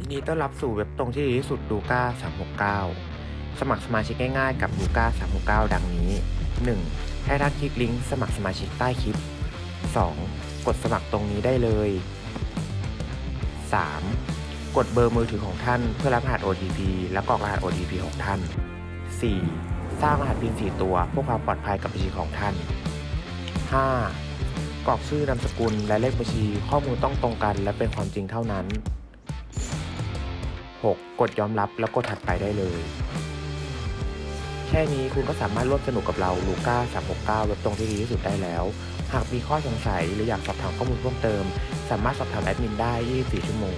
ยินดีต้อนรับสู่เว็บตรงที่ดีที่สุดดูก้า369 สมัครสมาชิกง่ายๆกับดูก้า369 ดังนี้ 1. ให้ท่านคลิกลิงก์สมัครสมาชิกใต้คลิป 2. กดสมัครตรงนี้ได้เลย 3. กดเบอร์มือถือของท่านเพื่อรับรหัส OTP และกรอกรหัส OTP ของท่าน 4. สร้างรหัส PIN 4 ตัวเพื่อความปลอดภัยกับบัญชีของท่าน 5. กรอกชื่อนามสกุลและเลขบัญชีข้อมูลต้องตรงกันและเป็นความจริงเท่านั้น 6. กดยอมรับแล้วกดถัดไปได้เลย แค่นี้คุณก็สามารถร่วมสนุกกับเราลูก้า369 เว็บตรงที่ดีที่สุดได้แล้ว หากมีข้อสงสัยหรืออยากสอบถามข้อมูลเพิ่มเติม สามารถสอบถามแอดมินได้ 24 ชั่วโมง